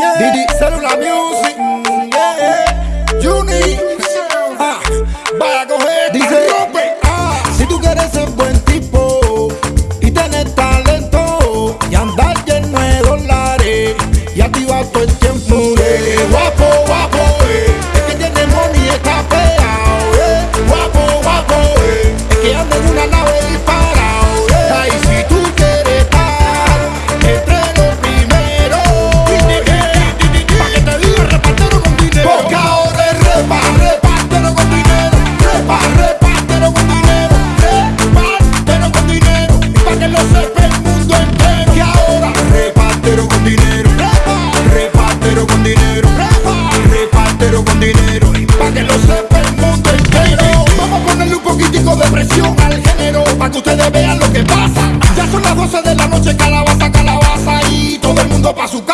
yeah. Did cellular music, mm, yeah. Unique. de presión al género para que ustedes vean lo que pasa. Ya son las 12 de la noche, calabaza, calabaza Y todo el mundo pa' su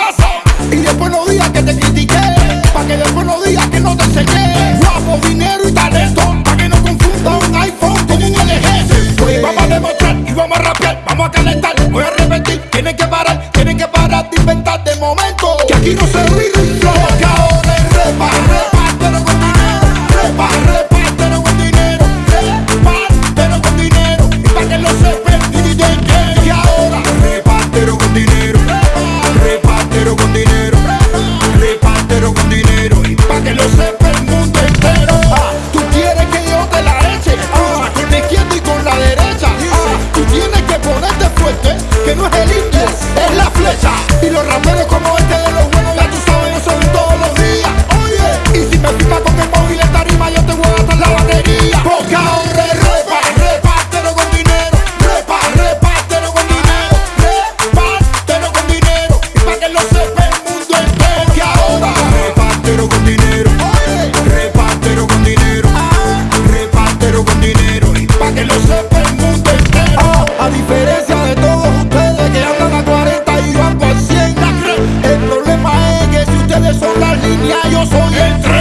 ya yo soy el